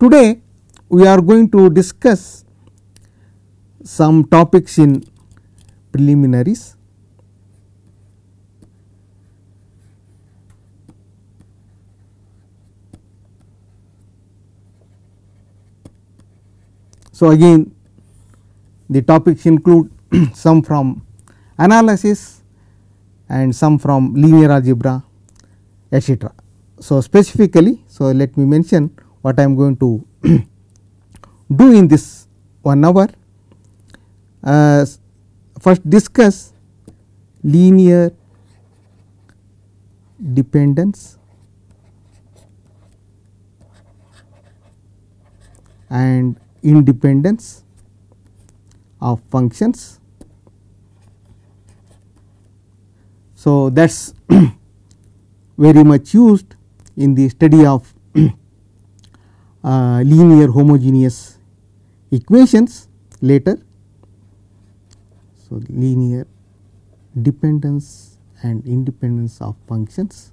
today we are going to discuss some topics in preliminaries. So, again the topics include some from analysis and some from linear algebra etcetera. So, specifically, so let me mention what I am going to do in this 1 hour. Uh, first discuss linear dependence and independence of functions. So, that is very much used in the study of Uh, linear homogeneous equations later. So, linear dependence and independence of functions.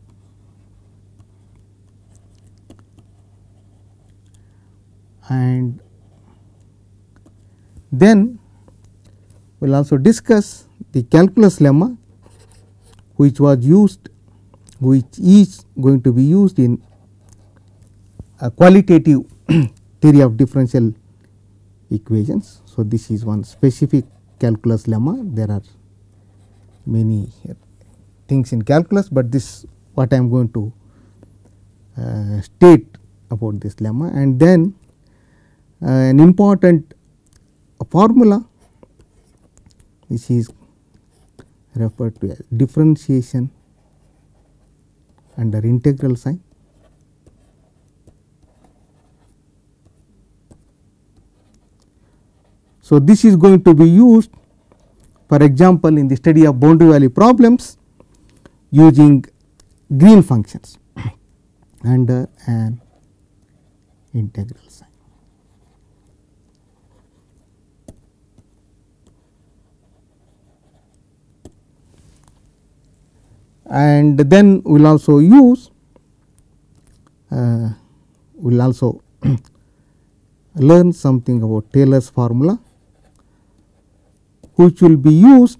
And then we will also discuss the calculus lemma which was used which is going to be used in a qualitative theory of differential equations. So, this is one specific calculus lemma there are many things in calculus, but this what I am going to uh, state about this lemma and then uh, an important formula which is referred to as differentiation under integral sign. So, this is going to be used for example, in the study of boundary value problems using green functions under an integral sign. and then we will also use uh, we will also learn something about Taylor's formula which will be used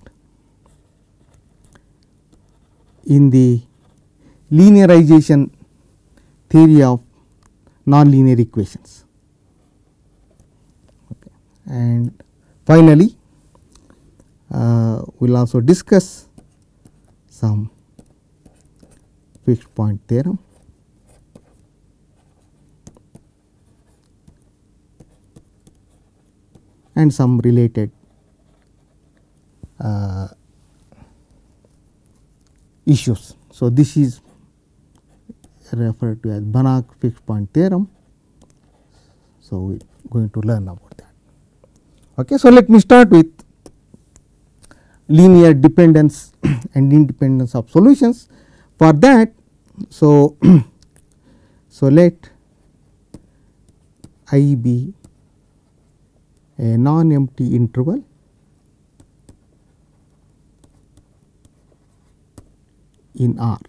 in the linearization theory of nonlinear equations. Okay. And finally, uh, we will also discuss some fixed point theorem. and some related Uh, issues. So, this is referred to as Banach fixed point theorem. So, we are going to learn about that. Okay. So, let me start with linear dependence and independence of solutions. For that, so, so let I be a non empty interval in R.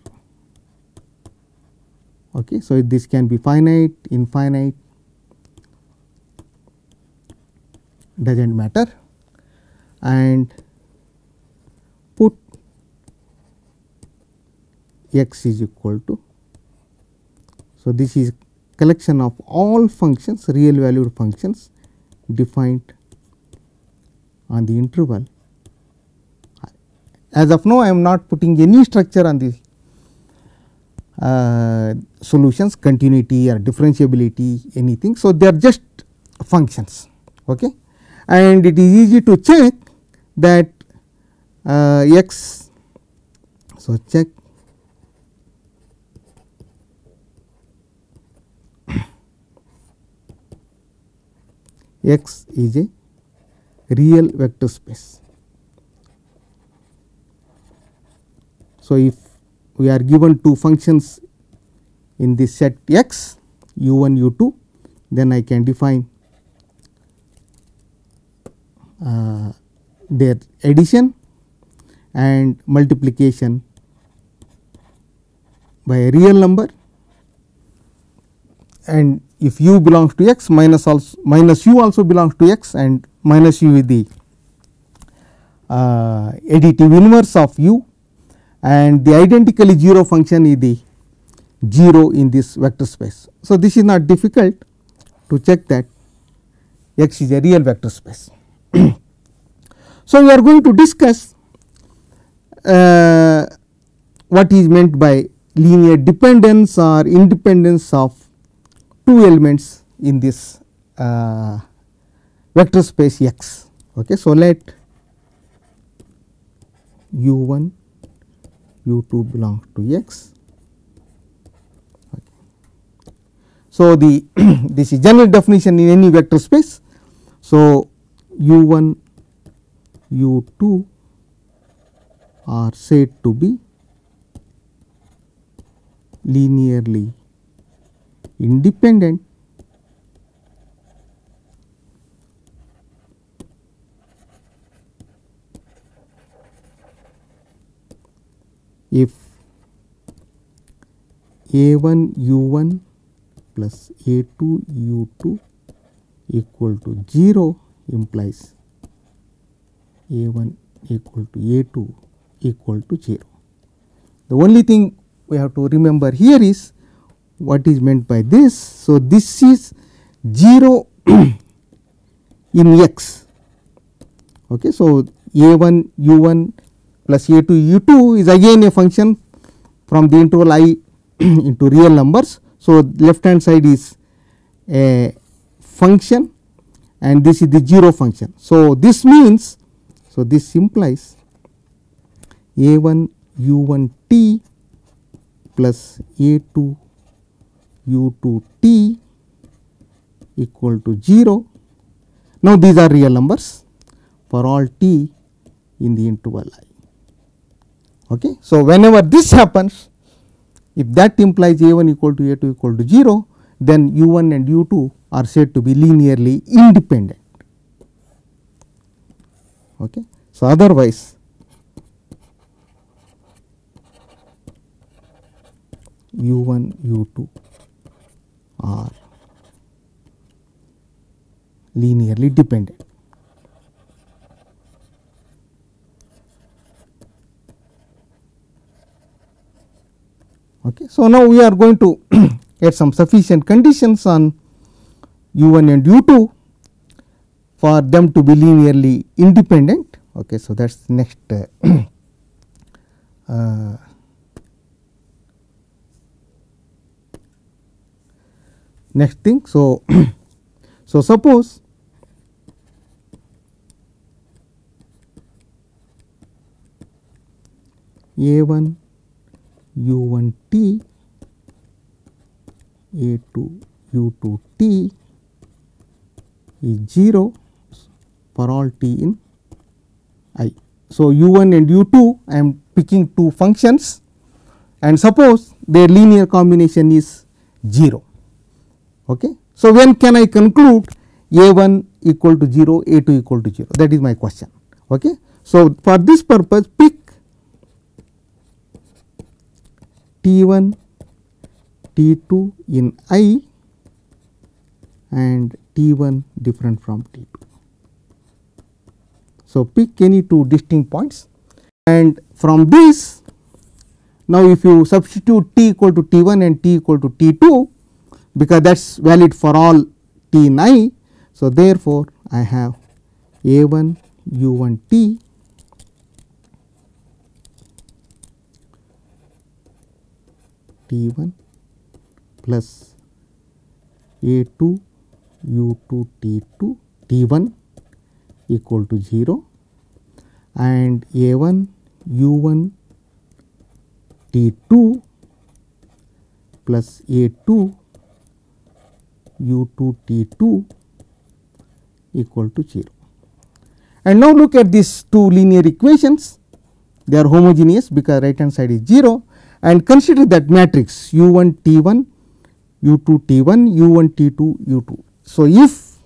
Okay. So, this can be finite, infinite does not matter and put x is equal to. So, this is collection of all functions real valued functions defined on the interval. As of now, I am not putting any structure on the uh, solutions continuity or differentiability anything. So, they are just functions okay. and it is easy to check that uh, x. So, check x is a real vector space. So, if we are given two functions in this set x u 1 u 2 then I can define uh, their addition and multiplication by a real number. And if u belongs to x minus also minus u also belongs to x and minus u is the uh, additive inverse of u and the identically 0 function is the 0 in this vector space. So, this is not difficult to check that x is a real vector space. so, we are going to discuss uh, what is meant by linear dependence or independence of two elements in this uh, vector space x. Okay. So, let u 1 u 2 belongs to x. So, the this is general definition in any vector space. So, u 1 u 2 are said to be linearly independent if a 1 u 1 plus a 2 u 2 equal to 0 implies a 1 equal to a 2 equal to 0. The only thing we have to remember here is what is meant by this. So, this is 0 in x. Okay. So, a 1 u 1 plus a 2 u 2 is again a function from the interval i into real numbers. So, left hand side is a function and this is the 0 function. So, this means so this implies a 1 u 1 t plus a 2 u 2 t equal to 0. Now, these are real numbers for all t in the interval i. Okay. So, whenever this happens if that implies a 1 equal to a 2 equal to 0 then u 1 and u 2 are said to be linearly independent. Okay. So, otherwise u 1 u 2 are linearly dependent. Okay. So, now we are going to get some sufficient conditions on u 1 and u 2 for them to be linearly independent. Okay. So, that is next uh, uh, next thing. So, so suppose a 1 u 1 t a 2 u 2 t is 0 for all t in i. So, u 1 and u 2 I am picking two functions and suppose their linear combination is 0. Okay. So, when can I conclude a 1 equal to 0 a 2 equal to 0 that is my question. Okay. So, for this purpose pick T 1 T 2 in I and T 1 different from T 2. So, pick any two distinct points and from this now if you substitute t equal to T 1 and t equal to T 2 because that is valid for all t in i. So, therefore, I have a 1 u 1 t t 1 plus a 2 u 2 t 2 t 1 equal to 0 and a 1 u 1 t 2 plus a 2 u 2 t 2 equal to 0. And now look at these two linear equations they are homogeneous because right hand side is 0 and consider that matrix u 1 t 1 u 2 t 1 u 1 t 2 u 2. So, if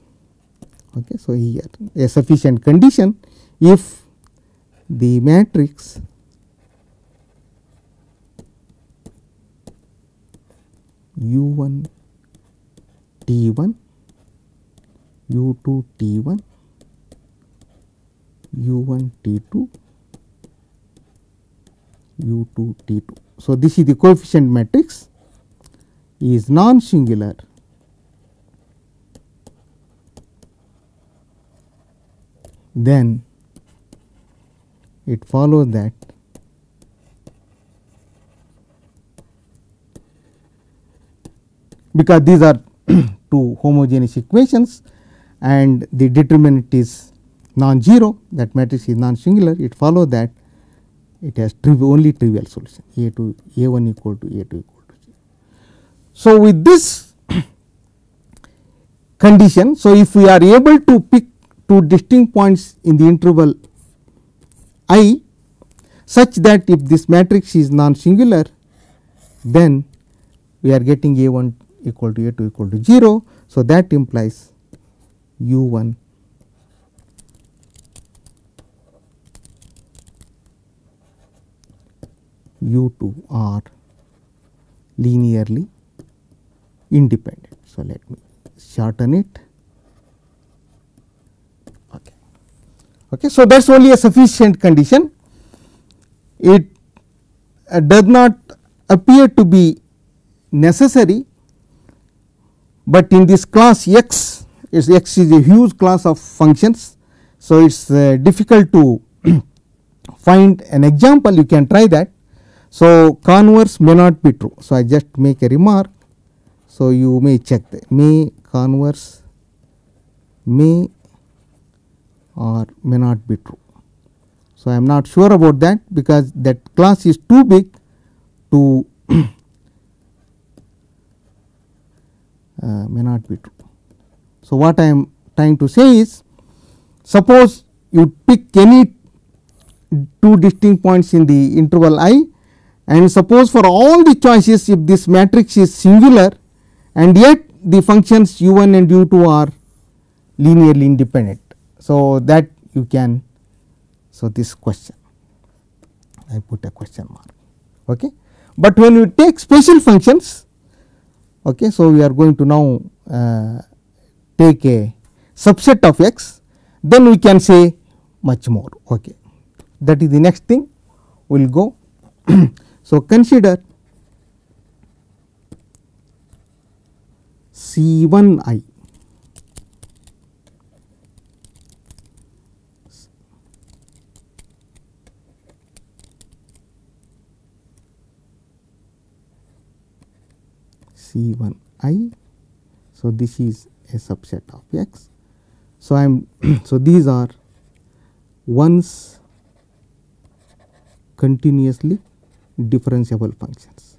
okay, so here a sufficient condition if the matrix u 1 T 1 U 2 T 1 U 1 T 2 U 2 T 2. So, this is the coefficient matrix is non singular then it follows that because these are two homogeneous equations and the determinant is non-zero that matrix is non-singular it follows that it has trivial only trivial solution a to a 1 equal to a 2 equal to 0. So, with this condition so if we are able to pick two distinct points in the interval i such that if this matrix is non singular then we are getting a 1 equal to a 2 equal to 0. So, that implies u 1 u 2 are linearly independent. So, let me shorten it. Okay. Okay. So, that is only a sufficient condition. It uh, does not appear to be necessary, but in this class x is x is a huge class of functions. So, it is uh, difficult to find an example you can try that. So, converse may not be true. So, I just make a remark. So, you may check that may converse may or may not be true. So, I am not sure about that because that class is too big to uh, may not be true. So, what I am trying to say is suppose you pick any two distinct points in the interval i and suppose for all the choices if this matrix is singular and yet the functions u 1 and u 2 are linearly independent. So, that you can so this question I put a question mark. Okay. But when you take special functions okay, so we are going to now uh, take a subset of x then we can say much more okay. that is the next thing we will go. so, consider C 1 i C 1 i. So, this is a subset of x. So, I am so these are ones continuously differentiable functions.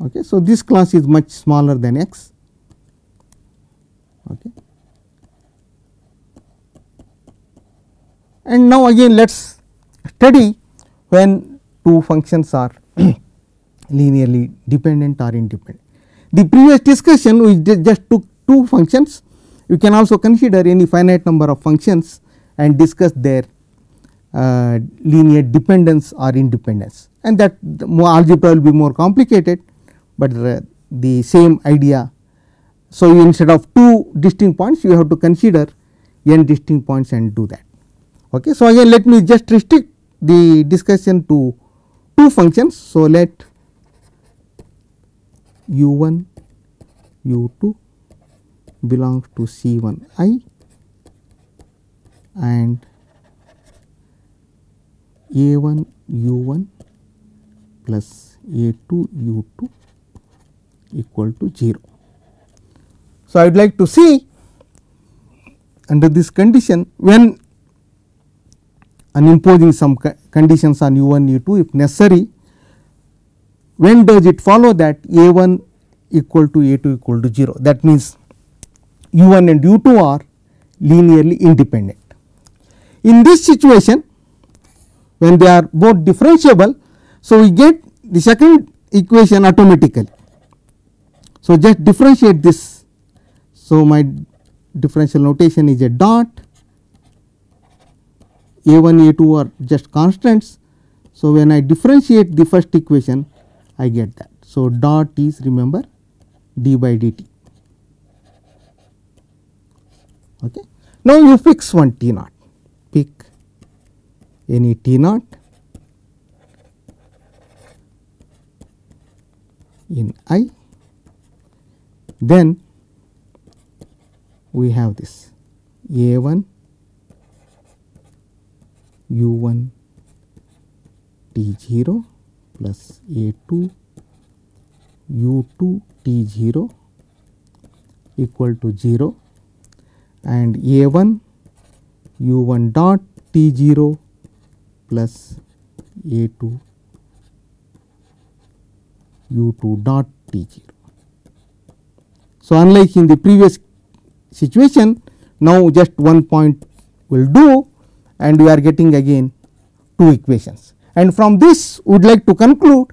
Okay. So, this class is much smaller than x. Okay. And now again let us study when two functions are linearly dependent or independent. The previous discussion we just took two functions, you can also consider any finite number of functions and discuss their uh, linear dependence or independence and that more algebra will be more complicated, but uh, the same idea. So, instead of two distinct points you have to consider n distinct points and do that. Okay. So, again let me just restrict the discussion to two functions. So, let u 1 u 2 belongs to C 1 i and a 1 u 1 plus a 2 u 2 equal to 0. So, I would like to see under this condition when and imposing some conditions on u 1 u 2 if necessary when does it follow that a 1 equal to a 2 equal to 0 that means u 1 and u 2 are linearly independent. In this situation when they are both differentiable so we get the second equation automatically. So, just differentiate this. So, my differential notation is a dot a 1 a 2 are just constants. So, when I differentiate the first equation I get that. So, dot is remember d by dt. Okay. Now, you fix one t naught, pick any t naught in i, then we have this a 1 u 1 t 0 plus a 2 u 2 t 0 equal to 0 and a 1 u 1 dot t 0 plus a 2 u 2 dot t 0. So, unlike in the previous situation now just one point will do and we are getting again two equations and from this we would like to conclude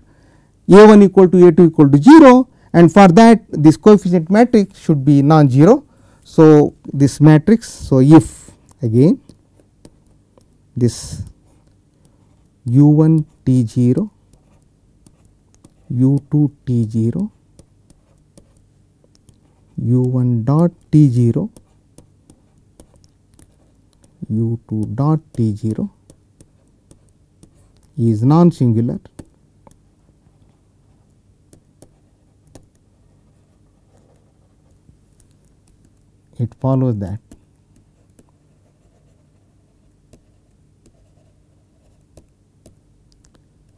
a 1 equal to a 2 equal to 0 and for that this coefficient matrix should be non-zero. So, this matrix so if again this u 1 t 0 u 2 t 0 u 1 dot t 0 u 2 dot t 0 is non singular it follows that.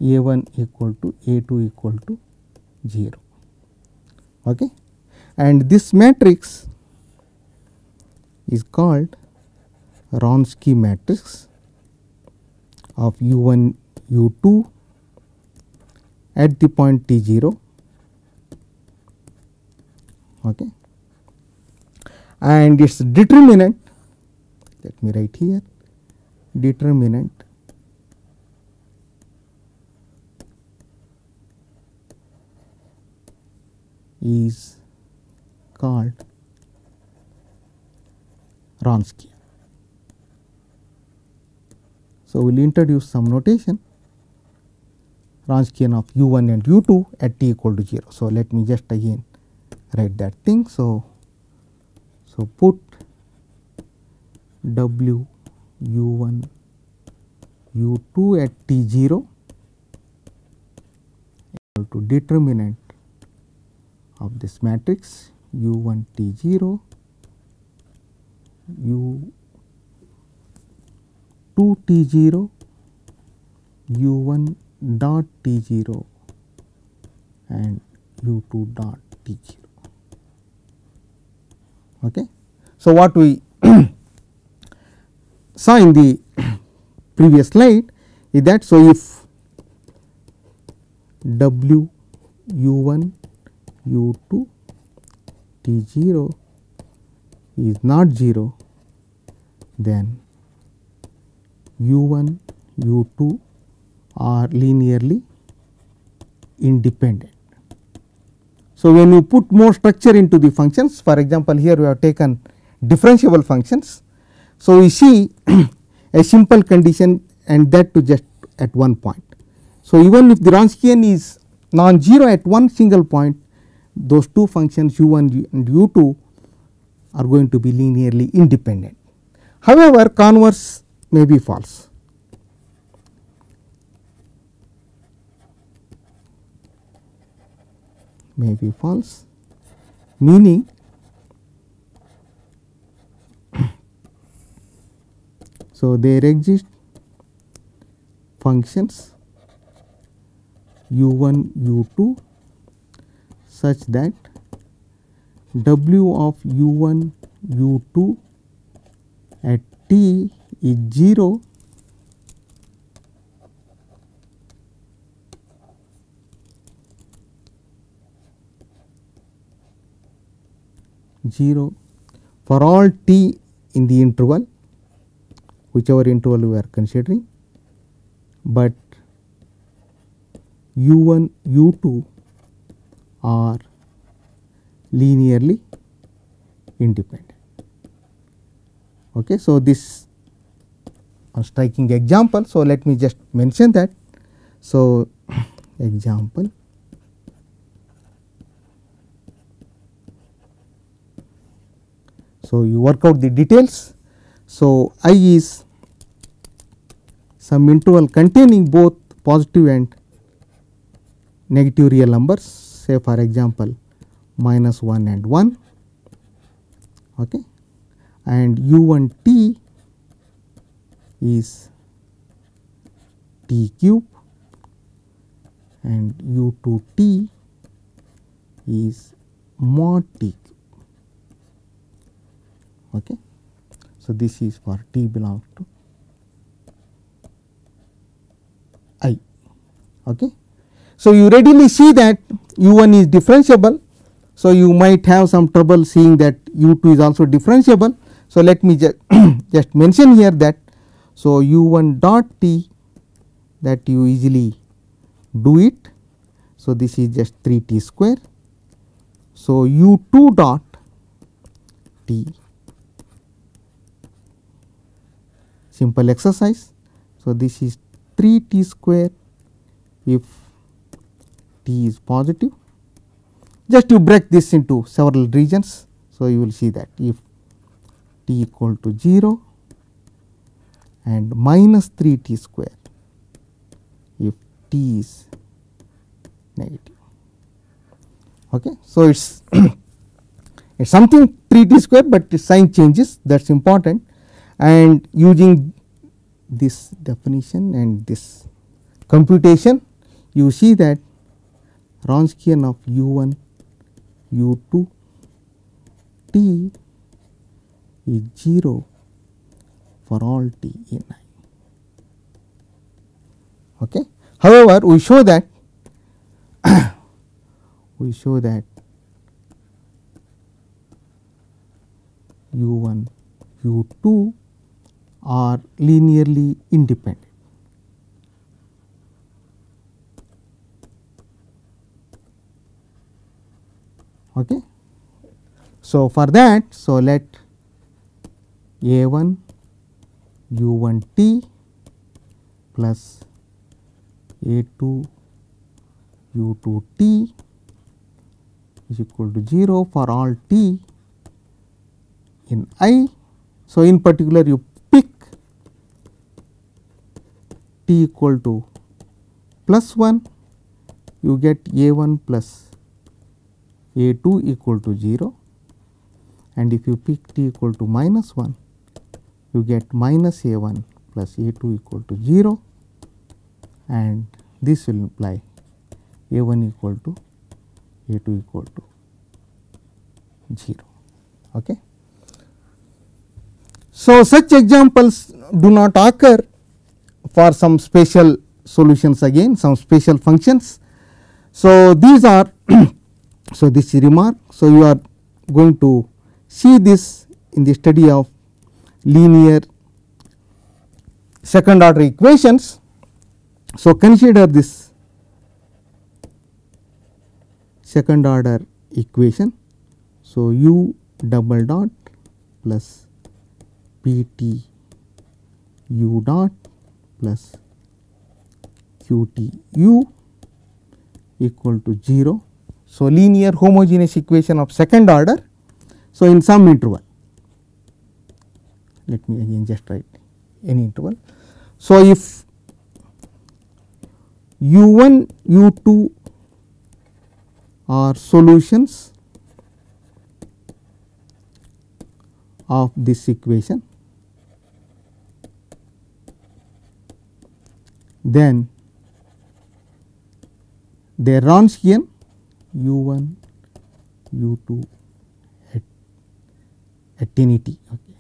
A 1 equal to a 2 equal to 0 okay? And this matrix is called Wronski matrix of u 1 u 2 at the point t 0 okay. And its determinant let me write here determinant is called Wronski. So, we will introduce some notation Wronskian of u 1 and u 2 at t equal to 0. So, let me just again write that thing. So, so put w u 1 u 2 at t 0 equal to determinant of this matrix u 1 t 0 u 2 t 0 u 1 dot t 0 and u 2 dot t 0. Okay. So, what we saw in the previous slide is that so if w u 1 u 2 t 0 is not 0 then u 1 u 2 are linearly independent. So, when you put more structure into the functions for example, here we have taken differentiable functions. So, we see a simple condition and that to just at one point. So, even if the Wronskian is non-zero at one single point those two functions u 1 and u 2 are going to be linearly independent. However, converse may be false. May be false meaning so there exist functions u 1 u 2 such that w of u 1 u 2 at t is 0 0 for all t in the interval whichever interval we are considering, but u 1 u 2 are linearly independent. Okay. So, this a striking example. So, let me just mention that. So, example So, you work out the details. So, i is some interval containing both positive and negative real numbers say for example, minus 1 and 1 okay. and u 1 t is t cube and u 2 t is mod t Okay. So, this is for t belongs to i. Okay. So, you readily see that u 1 is differentiable. So, you might have some trouble seeing that u 2 is also differentiable. So, let me just, just mention here that. So, u 1 dot t that you easily do it. So, this is just 3 t square. So, u 2 dot t simple exercise. So, this is 3 t square if t is positive just you break this into several regions. So, you will see that if t equal to 0 and minus 3 t square if t is negative. Okay. So, it is it is something 3 t square, but the sign changes that is important and using this definition and this computation you see that Wronskian of u 1 u 2 t is 0 for all t in i. Okay. However, we show that we show that u 1 u 2 are linearly independent. Okay. So, for that, so let a 1 u 1 t plus a 2 u 2 t is equal to 0 for all t in i. So, in particular you t equal to plus 1 you get a 1 plus a 2 equal to 0 and if you pick t equal to minus 1 you get minus a 1 plus a 2 equal to 0 and this will imply a 1 equal to a 2 equal to 0. Okay. So, such examples do not occur for some special solutions again some special functions. So, these are so this remark. So, you are going to see this in the study of linear second order equations. So, consider this second order equation. So, u double dot plus p t u dot plus q t u equal to 0. So, linear homogeneous equation of second order. So, in some interval let me again just write any interval. So, if u 1 u 2 are solutions of this equation then are Wronskian u 1 u 2 at, at any t okay.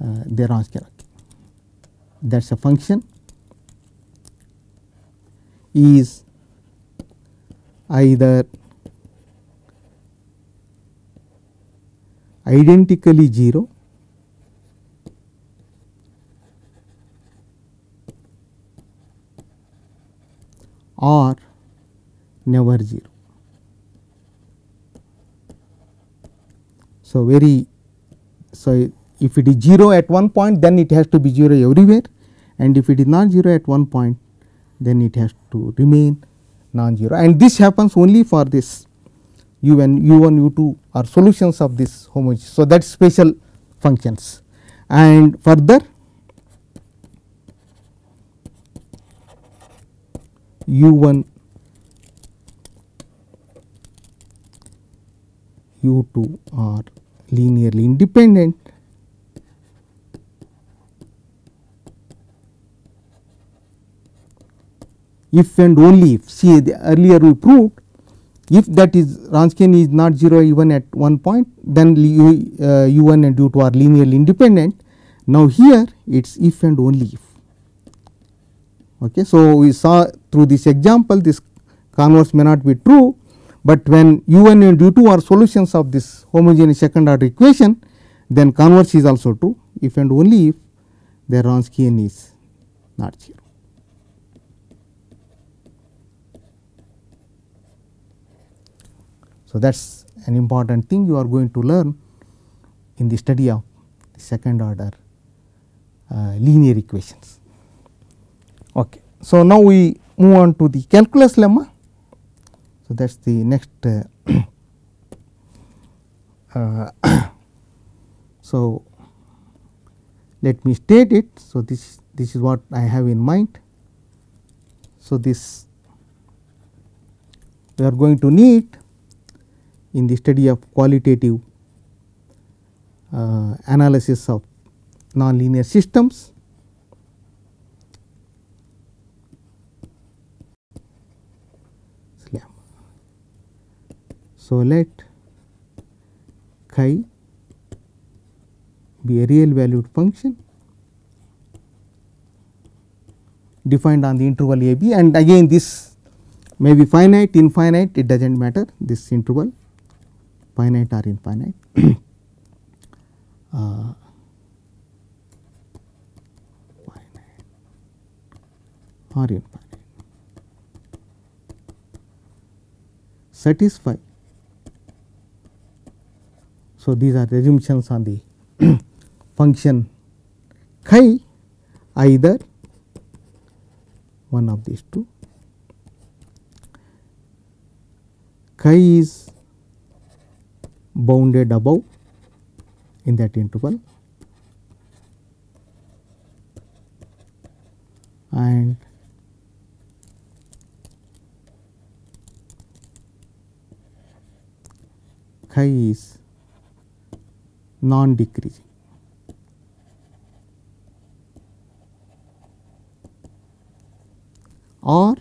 uh, are Wronskian okay. that is a function is either identically 0 or never 0. So, very so if it is 0 at one point then it has to be 0 everywhere and if it is not 0 at one point then it has to remain non-zero and this happens only for this u1, u1, u2 are solutions of this homogeneous. So, that is special functions and further u 1 u 2 are linearly independent if and only if see the earlier we proved if that is Wronskian is not 0 even at one point then u, uh, u1 and u2 are linearly independent. Now, here it is if and only if. Okay. So, we saw through this example this converse may not be true, but when u1 and u2 are solutions of this homogeneous second order equation then converse is also true if and only if their Wronskian is not 0. So, that is an important thing you are going to learn in the study of the second order uh, linear equations. Okay. So, now we move on to the calculus lemma. So, that is the next uh, uh, so let me state it. So, this this is what I have in mind. So, this we are going to need in the study of qualitative uh, analysis of nonlinear systems. So, let chi be a real valued function defined on the interval a b and again this may be finite infinite it does not matter this interval finite or infinite uh, finite or infinite satisfy. So, these are assumptions on the function. Chi either one of these two. Chi is bounded above in that interval. And chi is non decreasing. or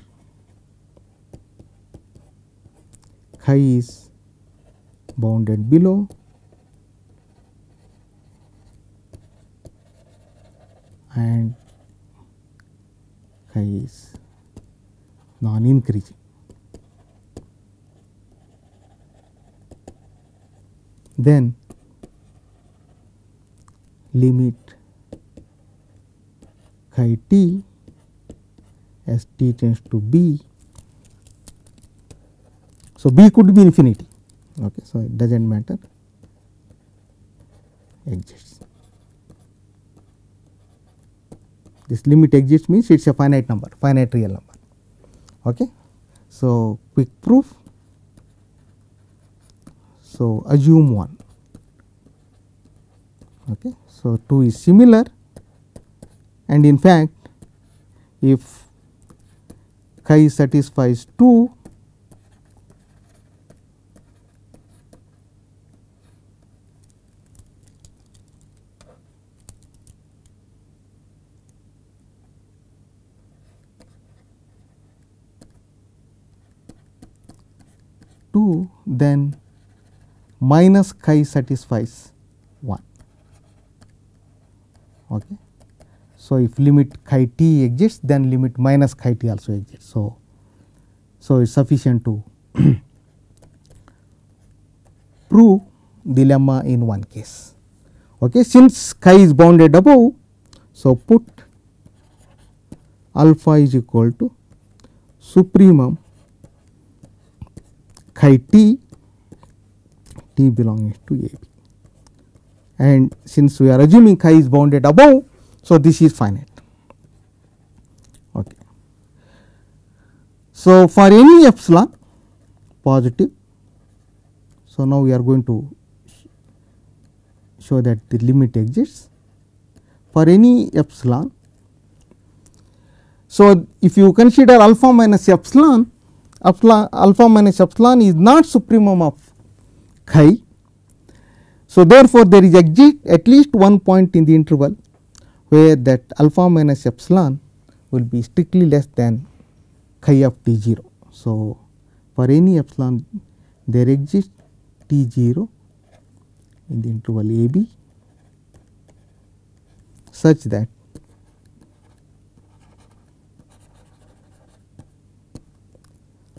chi is bounded below and chi is non increasing. Then limit chi t as t tends to b. So, b could be infinity okay so it does not matter exists. This limit exists means it is a finite number finite real number okay. So quick proof so assume 1 okay so 2 is similar and in fact if chi satisfies 2 2 then minus chi satisfies 1. Okay. So, if limit chi t exists then limit minus chi t also exists. So, so it is sufficient to prove the lemma in one case. Okay. Since chi is bounded above, so put alpha is equal to supremum chi t, t belongs to a b and since we are assuming chi is bounded above. So, this is finite. Okay. So, for any epsilon positive, so now we are going to show that the limit exists for any epsilon. So, if you consider alpha minus epsilon, epsilon alpha minus epsilon is not supremum of chi. So, therefore, there is exist at least one point in the interval where that alpha minus epsilon will be strictly less than chi of t 0. So, for any epsilon there exists t 0 in the interval a b such that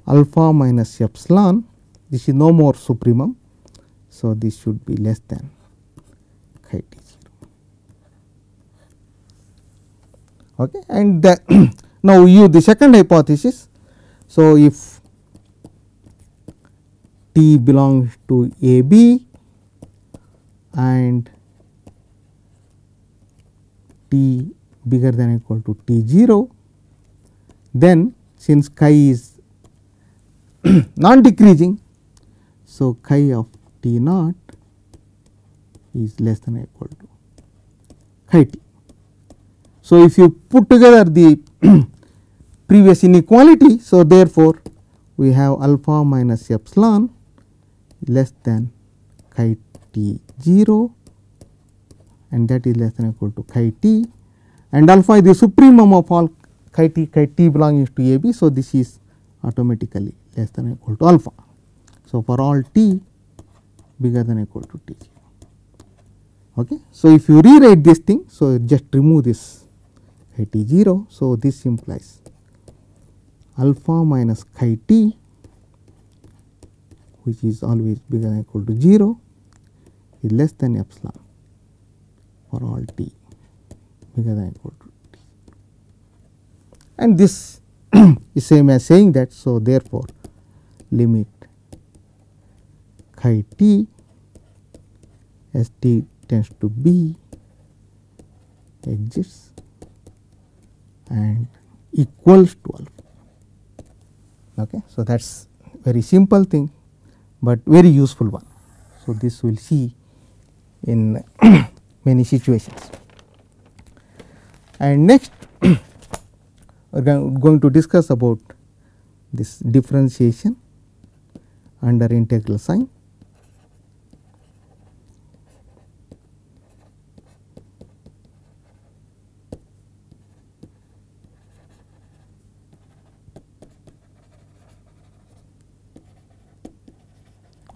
alpha minus epsilon this is no more supremum. So, this should be less than chi t 0 okay. and the now use the second hypothesis. So, if t belongs to a b and t bigger than equal to t 0, then since chi is non decreasing. So, chi of t naught is less than or equal to chi t. So, if you put together the previous inequality. So, therefore, we have alpha minus epsilon less than chi t 0 and that is less than or equal to chi t and alpha is the supremum of all chi t chi t belonging to a b. So, this is automatically less than or equal to alpha. So, for all t bigger than equal to t 0. Okay. So, if you rewrite this thing, so just remove this t 0. So, this implies alpha minus chi t which is always bigger than equal to 0 is less than epsilon for all t bigger than equal to t. And this is same as saying that. So, therefore, limit chi t as t tends to b exists and equals to alpha. Okay. So, that is very simple thing, but very useful one. So, this we will see in many situations. And next we are going to discuss about this differentiation under integral sign.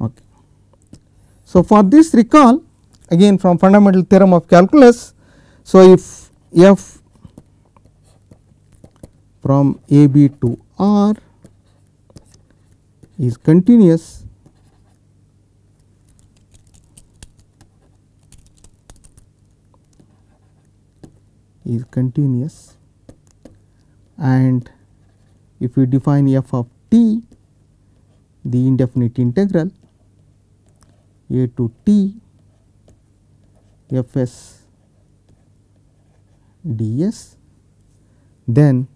Okay. So, for this recall again from fundamental theorem of calculus. So, if f from a b to r is continuous is continuous and if we define f of t the indefinite integral a to T F S D S then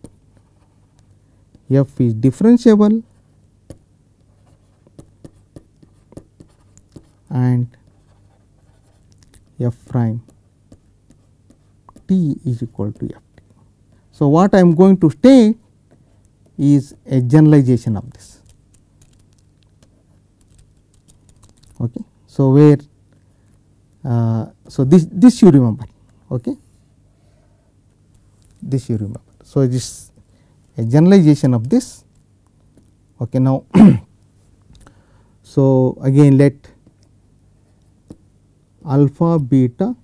f is differentiable and f prime t is equal to f. So, what I am going to state is a generalization of this. Okay. So, where uh, so this this you remember okay? This you remember. So this a generalization of this okay? Now so again let alpha beta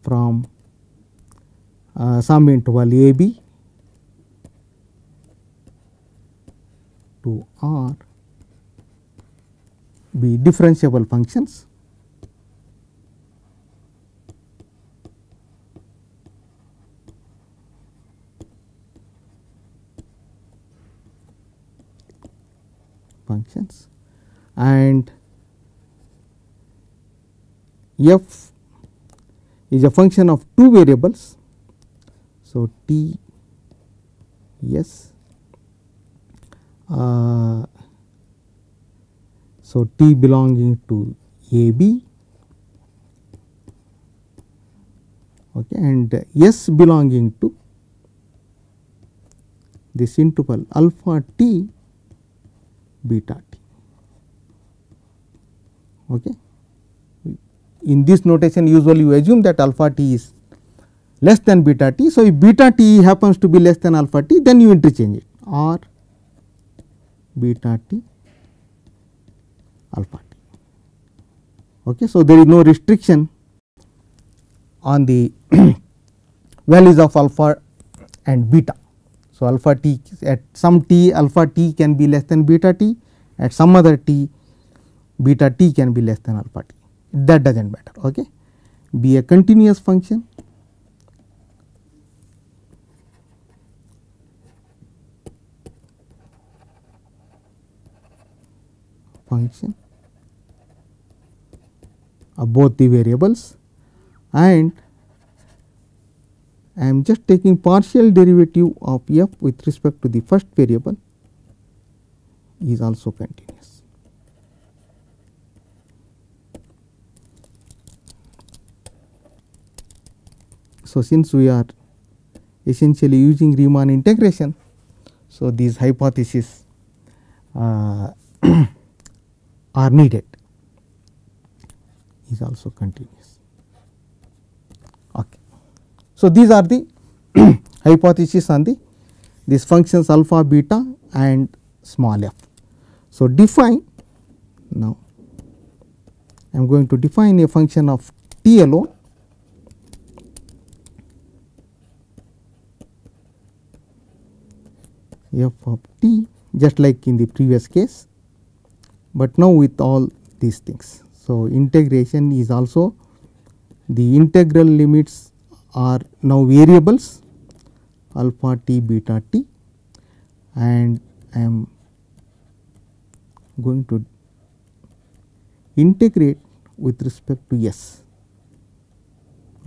from uh, some interval a b to r be differentiable functions functions and f is a function of two variables. So, t yes uh, so t belonging to a b okay, and s belonging to this interval alpha t beta t. Okay. In this notation usually you assume that alpha t is less than beta t. So, if beta t happens to be less than alpha t then you interchange it or beta t alpha t. Okay. So, there is no restriction on the values of alpha and beta. So, alpha t at some t alpha t can be less than beta t at some other t beta t can be less than alpha t that does not matter. Okay. Be a continuous function function of both the variables and I am just taking partial derivative of f with respect to the first variable is also continuous. So, since we are essentially using Riemann integration, so these hypotheses uh, are needed is also continuous. Okay. So, these are the hypotheses on the these functions alpha, beta and small f. So, define now I am going to define a function of t alone f of t just like in the previous case, but now with all these things. So, integration is also the integral limits are now variables alpha t beta t and I am going to integrate with respect to s.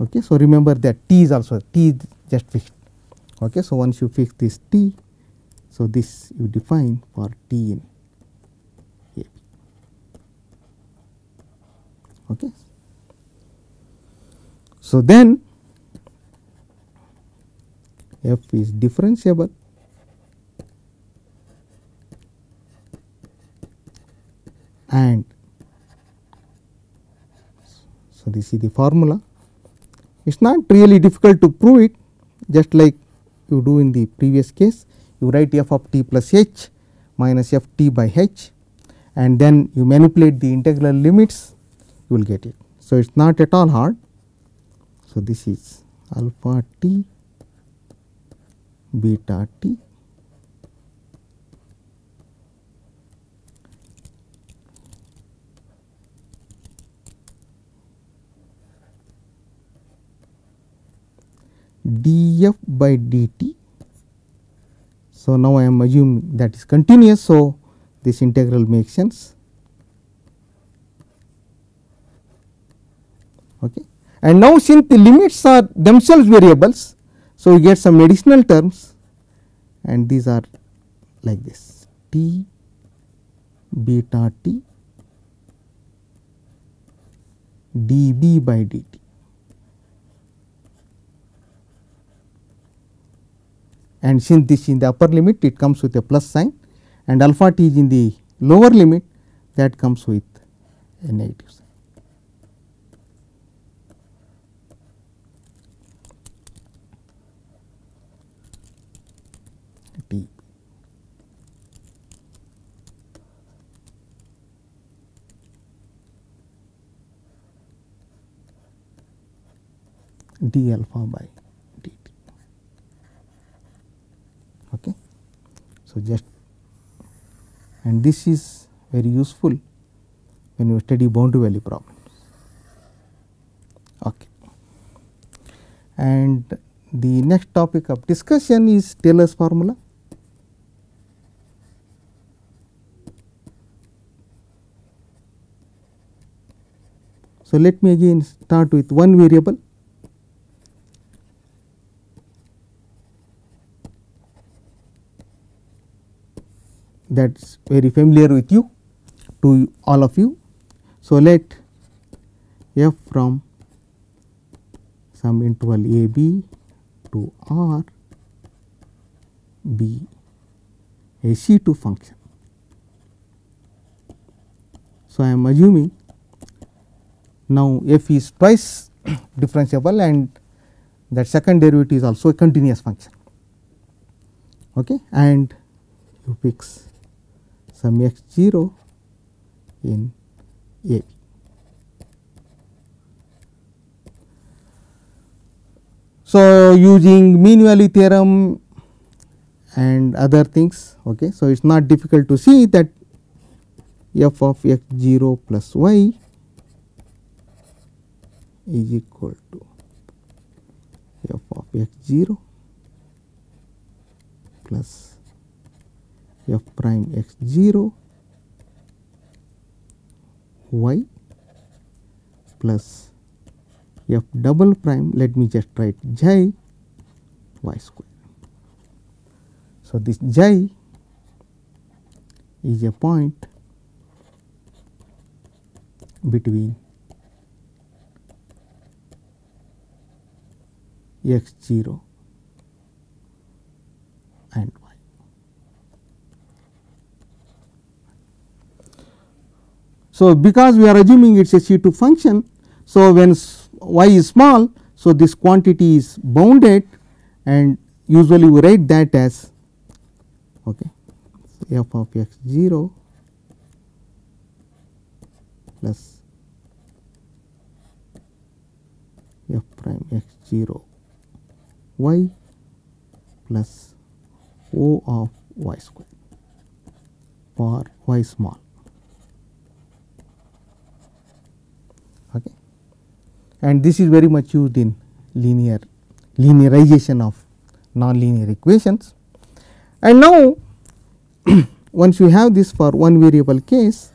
Okay. So, remember that t is also t is just fixed. Okay. So, once you fix this t, so this you define for t in A B. Okay. So, then f is differentiable and so this is the formula. It is not really difficult to prove it just like you do in the previous case you write f of t plus h minus f t by h and then you manipulate the integral limits you will get it. So, it is not at all hard. So, this is alpha t beta t df by dt. So, now I am assuming that is continuous. So, this integral makes sense. Okay. And now, since the limits are themselves variables, so we get some additional terms and these are like this t beta t dB by dt. and since this in the upper limit it comes with a plus sign and alpha t is in the lower limit that comes with a negative sign. d alpha by dt. Okay. So, just and this is very useful when you study boundary value problems. Okay. And the next topic of discussion is Taylor's formula. So, let me again start with one variable that is very familiar with you to all of you. So, let f from some interval a b to r be a C 2 function. So, I am assuming now f is twice differentiable and that second derivative is also a continuous function okay, and you fix some x 0 in a. So, using mean value theorem and other things. Okay. So, it is not difficult to see that f of x 0 plus y is equal to f of x 0 plus f prime x 0 y plus f double prime let me just write j y square. So, this j is a point between x 0 and. So, because we are assuming it is a C 2 function. So, when y is small, so this quantity is bounded and usually we write that as okay, f of x 0 plus f prime x 0 y plus O of y square for y small. Okay. And this is very much used in linear linearization of nonlinear equations. And now, once you have this for one variable case,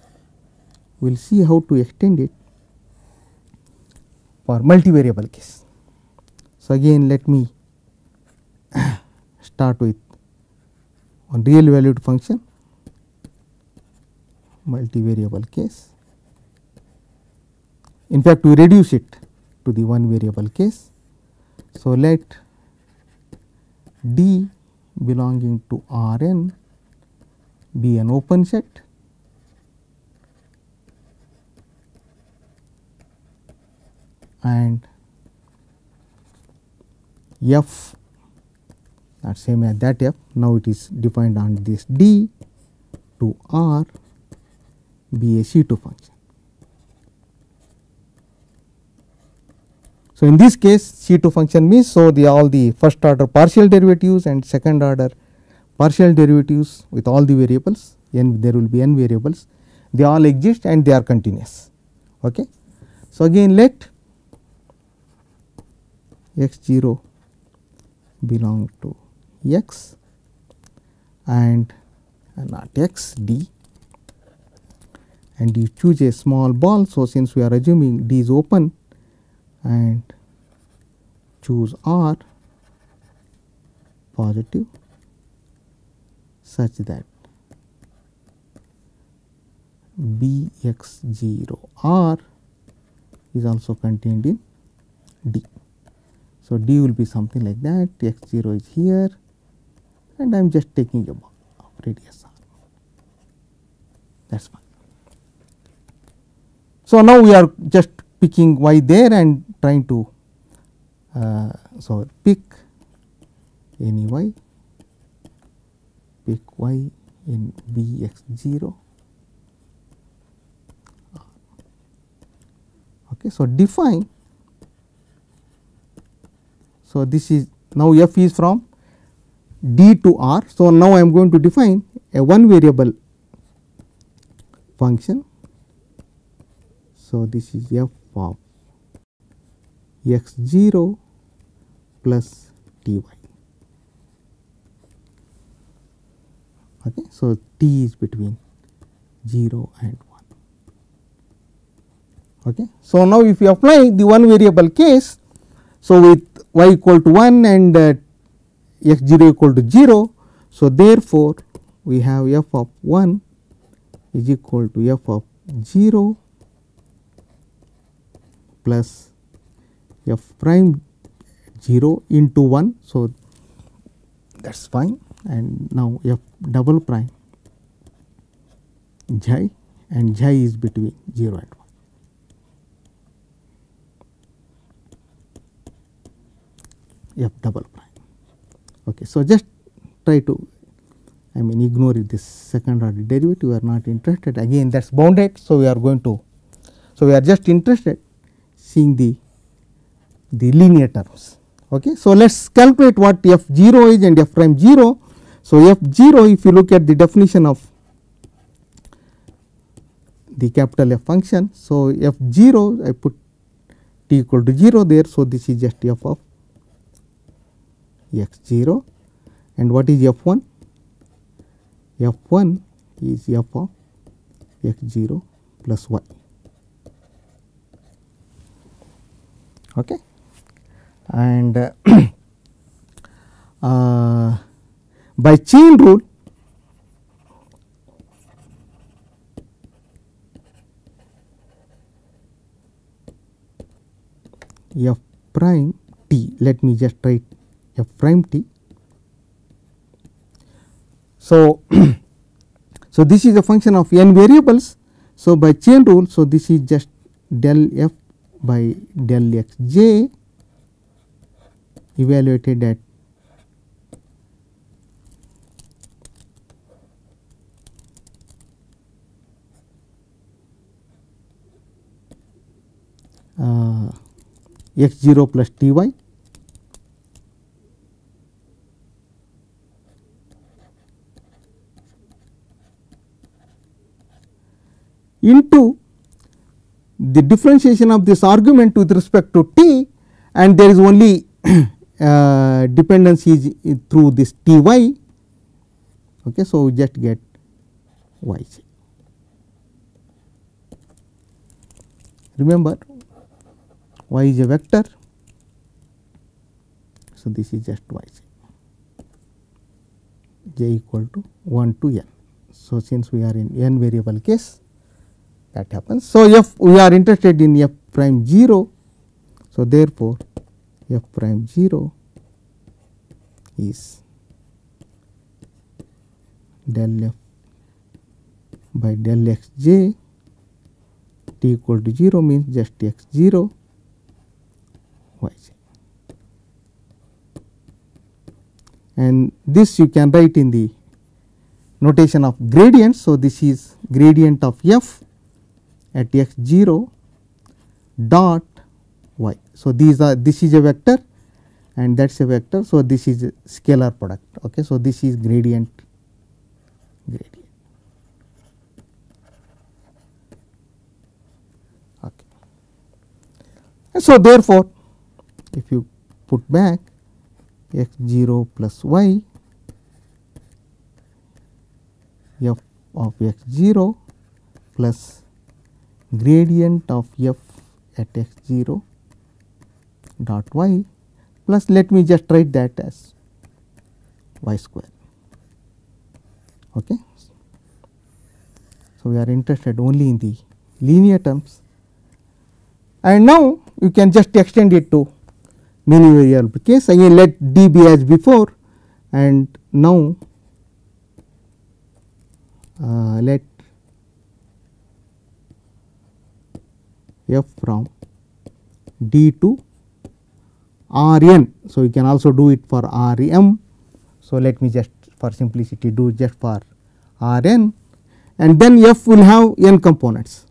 we will see how to extend it for multivariable case. So, again let me start with one real valued function multivariable case. In fact, we reduce it to the one variable case. So, let D belonging to R n be an open set and f that same as that f now it is defined on this d to r be a C 2 function. So, in this case C 2 function means so the all the first order partial derivatives and second order partial derivatives with all the variables n there will be n variables they all exist and they are continuous. Okay. So, again let x 0 belong to x and uh, not x d and you choose a small ball. So, since we are assuming d is open and choose r positive such that b x 0 r is also contained in d. So, d will be something like that x 0 is here and I am just taking a ball of radius r that is fine. So, now we are just picking y there and trying to uh, so pick any y pick y in b x 0 okay so define so this is now f is from d to r. So now i am going to define a one variable function. So this is f of x 0 plus t y okay so t is between 0 and 1 Okay. So, now if you apply the one variable case, so with y equal to 1 and uh, x 0 equal to 0. So, therefore, we have f of 1 is equal to f of 0 plus f prime 0 into 1. So, that is fine and now f double prime j and j is between 0 and 1. f double prime. Okay. So, just try to I mean ignore this second order derivative we are not interested again that is bounded. So, we are going to so we are just interested seeing the the linear terms. Okay. So, let us calculate what f 0 is and f prime 0. So, f 0 if you look at the definition of the capital F function. So, f 0 I put t equal to 0 there. So, this is just f of x 0 and what is f 1? f 1 is f of x 0 plus y. Okay. And uh, uh, by chain rule f prime t let me just write f prime t. So, so this is a function of n variables. So, by chain rule, so this is just del f by del x j evaluated at uh, x 0 plus t y. Into the differentiation of this argument with respect to t and there is only uh, dependency is through this t y. Okay, so, we just get y j. Remember y is a vector. So, this is just y j j equal to 1 to n. So, since we are in n variable case that happens. So, f we are interested in f prime 0. So, therefore, f prime 0 is del f by del x j t equal to 0 means just x 0 y j and this you can write in the notation of gradient. So, this is gradient of f at x 0 dot. So, these are this is a vector and that is a vector. So, this is a scalar product. Okay. So, this is gradient gradient. Okay. And so, therefore, if you put back x 0 plus y f of x 0 plus gradient of f at x 0 dot y plus let me just write that as y square. Okay. So, we are interested only in the linear terms and now you can just extend it to many variable case again let d be as before and now uh, let f from d to r n. So, you can also do it for r m. So, let me just for simplicity do just for r n and then f will have n components.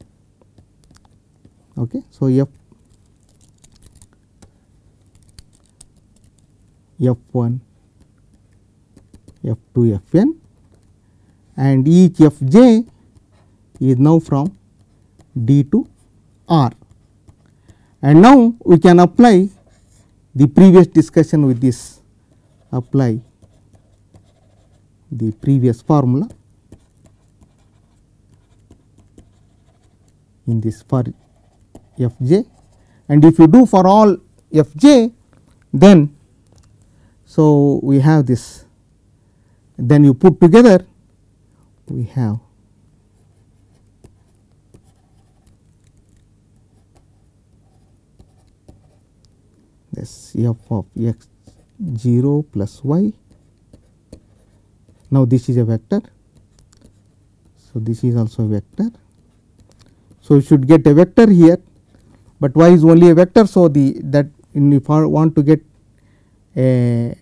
Okay. So, f f 1 f 2 f n and each f j is now from d to r. And now, we can apply the previous discussion with this apply the previous formula in this for f j. And if you do for all f j then so we have this. Then you put together we have this f of x 0 plus y. Now, this is a vector. So, this is also a vector. So, you should get a vector here, but y is only a vector. So, the that if I want to get a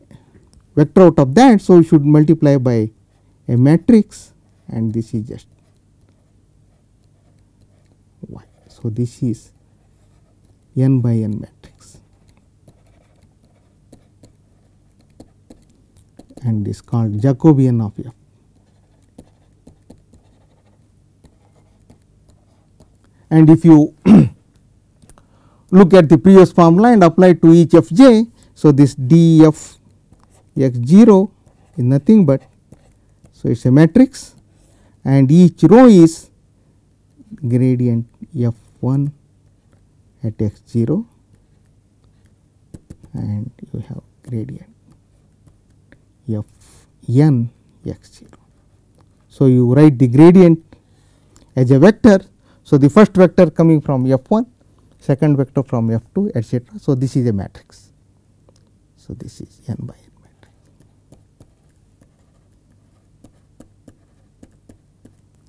vector out of that. So, you should multiply by a matrix and this is just y. So, this is n by n matrix and is called Jacobian of f. And if you look at the previous formula and apply to each f j. So, this d f x 0 is nothing but so it is a matrix and each row is gradient f 1 at x 0 and you have gradient f n x 0. So, you write the gradient as a vector. So, the first vector coming from f 1, second vector from f 2 etcetera. So, this is a matrix. So, this is n by n matrix.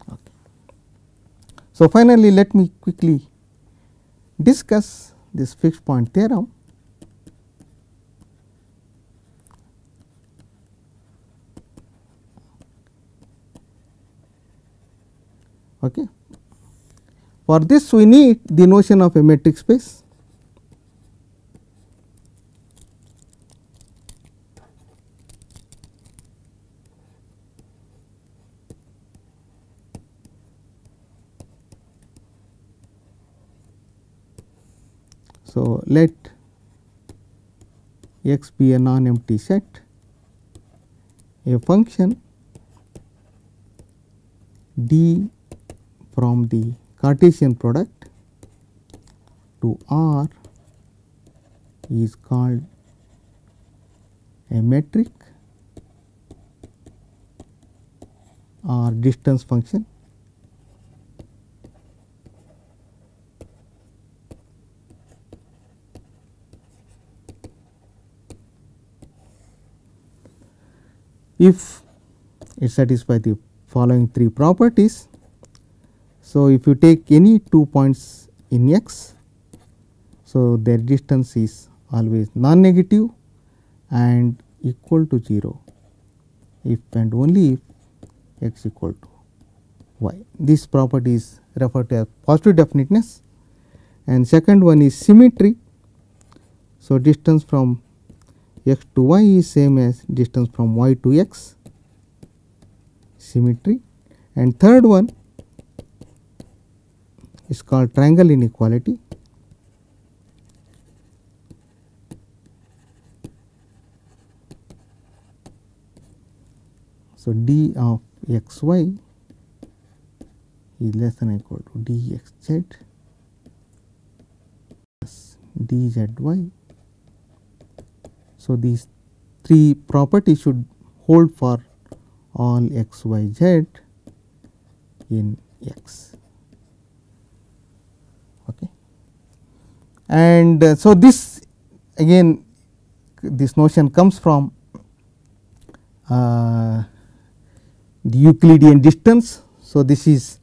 Okay. So, finally, let me quickly discuss this fixed point theorem. Okay. For this we need the notion of a metric space. So, let x be a non empty set a function d from the Cartesian product to R is called a metric or distance function. If it satisfies the following three properties, so, if you take any two points in x, so their distance is always non-negative and equal to 0 if and only if x equal to y. This property is referred to as positive definiteness and second one is symmetry. So, distance from x to y is same as distance from y to x symmetry and third one is called triangle inequality. So, d of x y is less than equal to d x z plus d z y. So, these three properties should hold for all x y z in x. and uh, so this again this notion comes from uh, the Euclidean distance. So, this is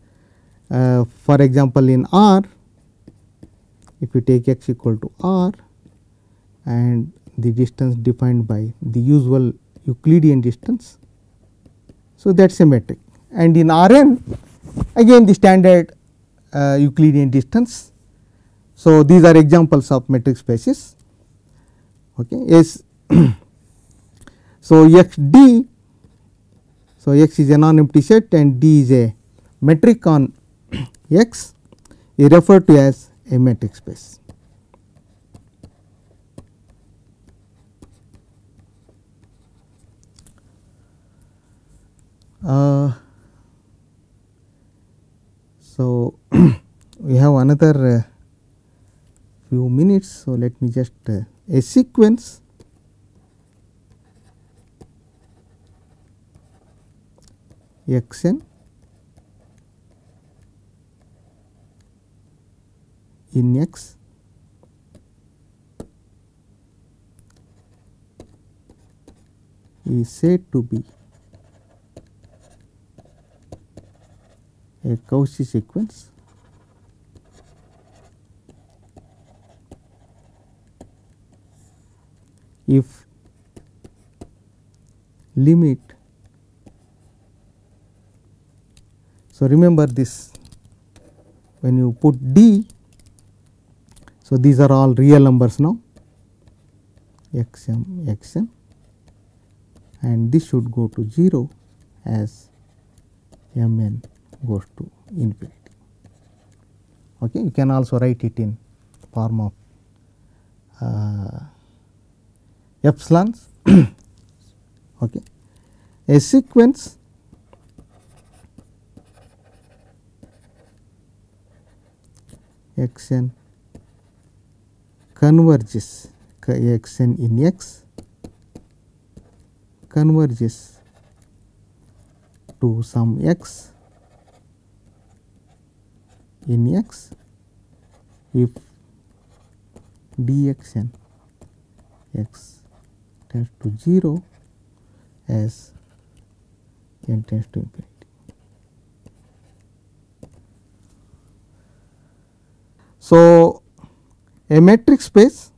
uh, for example, in R if you take x equal to R and the distance defined by the usual Euclidean distance. So, that is a metric and in R n again the standard uh, Euclidean distance so, these are examples of metric spaces. Okay. Yes. so, x d so x is a non empty set and d is a metric on x is referred to as a metric space. Uh, so, we have another uh, few minutes. So, let me just uh, a sequence. X n in x. Is said to be a Cauchy sequence if limit so remember this when you put d so these are all real numbers now x m x m and this should go to 0 as m n goes to infinity. Okay. You can also write it in form of uh, epsilons. okay. A sequence x n converges x n in x converges to some x in x if dx n x tends to 0 as n tends to infinity. So, a metric space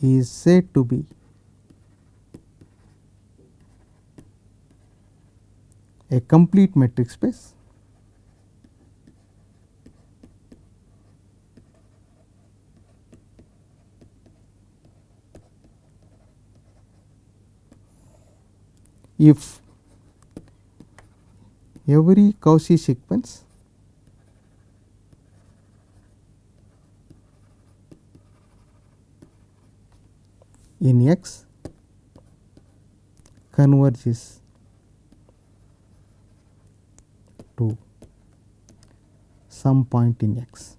is said to be a complete metric space if every Cauchy sequence in X converges to some point in X.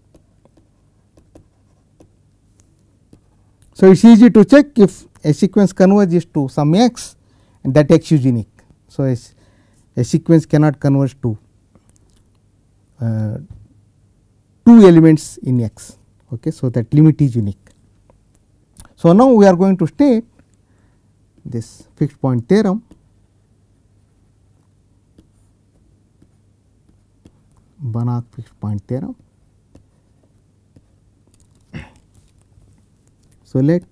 So, it is easy to check if a sequence converges to some X and that X is unique. So, a, a sequence cannot converge to uh, two elements in X. Okay. So, that limit is unique. So, now we are going to state this fixed point theorem Banach fixed point theorem. So, let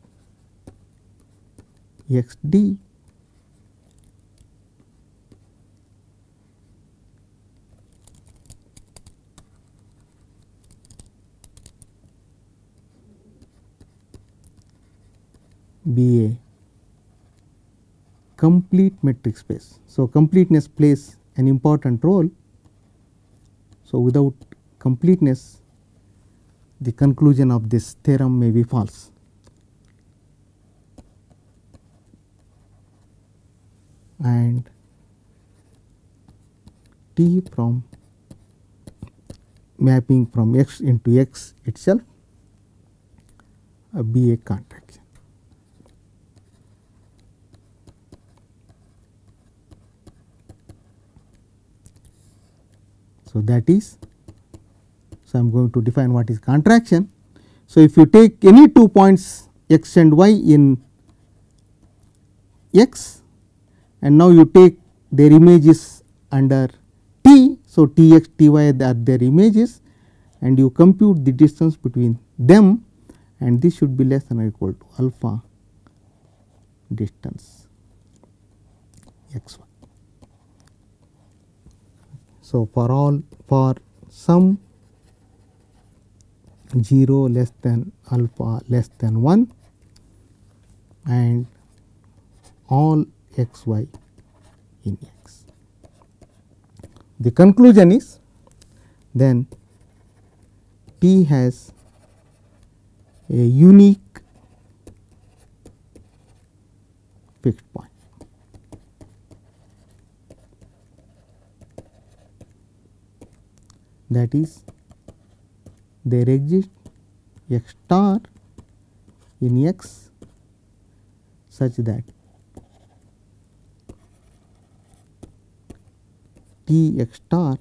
x d be a complete metric space. So, completeness plays an important role. So, without completeness the conclusion of this theorem may be false. And T from mapping from x into x itself a contraction. So, that is so I am going to define what is contraction. So, if you take any two points x and y in x and now you take their images under t. So, t x t y are their images and you compute the distance between them and this should be less than or equal to alpha distance x y. So, for all for some 0 less than alpha less than 1 and all x y in x. The conclusion is then T has a unique fixed point. That is there exists x star in x such that T x star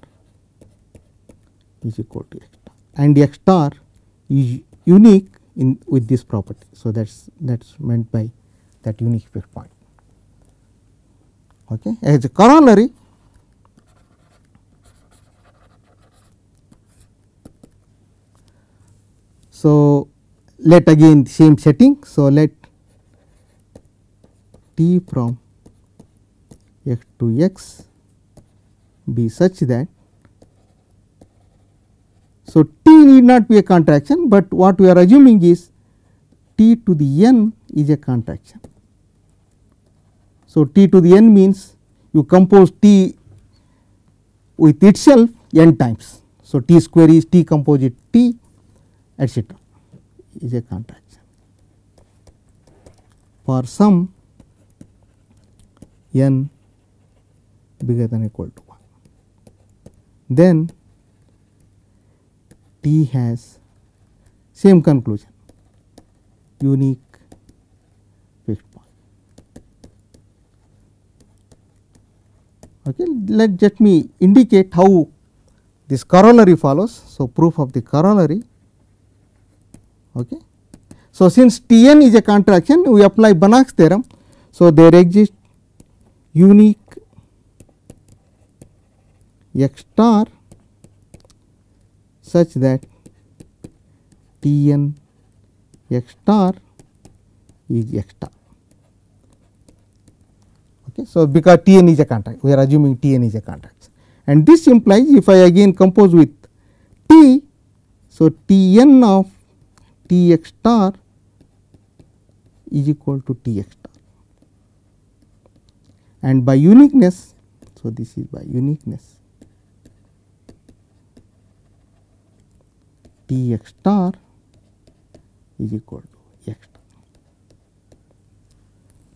is equal to x star and x star is unique in with this property. So, that is that is meant by that unique fixed point. Okay. As a corollary So, let again same setting. So, let t from x to x be such that so t need not be a contraction, but what we are assuming is t to the n is a contraction. So, t to the n means you compose t with itself n times. So, t square is t composite t etcetera is a contraction. For some n bigger than equal to 1, then T has same conclusion unique fixed point. Okay. Let, let me indicate how this corollary follows. So, proof of the corollary. Okay. So, since T n is a contraction we apply Banach's theorem. So, there exists unique x star such that T n x star is x star. Okay. So, because T n is a contract we are assuming T n is a contract and this implies if I again compose with T. So, T n of T x star is equal to T x star and by uniqueness. So, this is by uniqueness T x star is equal to x star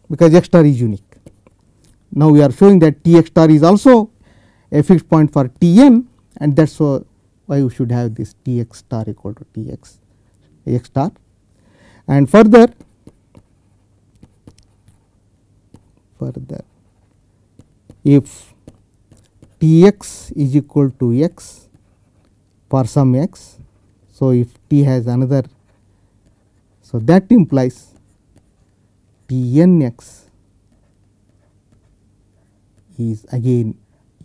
because x star is unique. Now, we are showing that T x star is also a fixed point for T n and that is why we should have this T x star equal to T x x star and further further if T x is equal to x for some x so, if t has another, so that implies t n x is again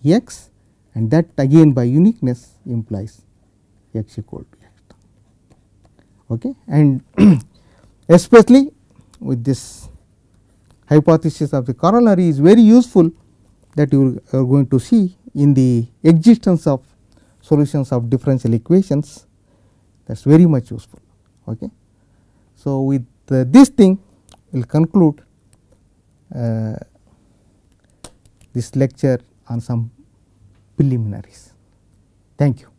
x and that again by uniqueness implies x equal to. Okay. And especially with this hypothesis of the corollary is very useful that you are going to see in the existence of solutions of differential equations that is very much useful. Okay. So, with uh, this thing we will conclude uh, this lecture on some preliminaries. Thank you.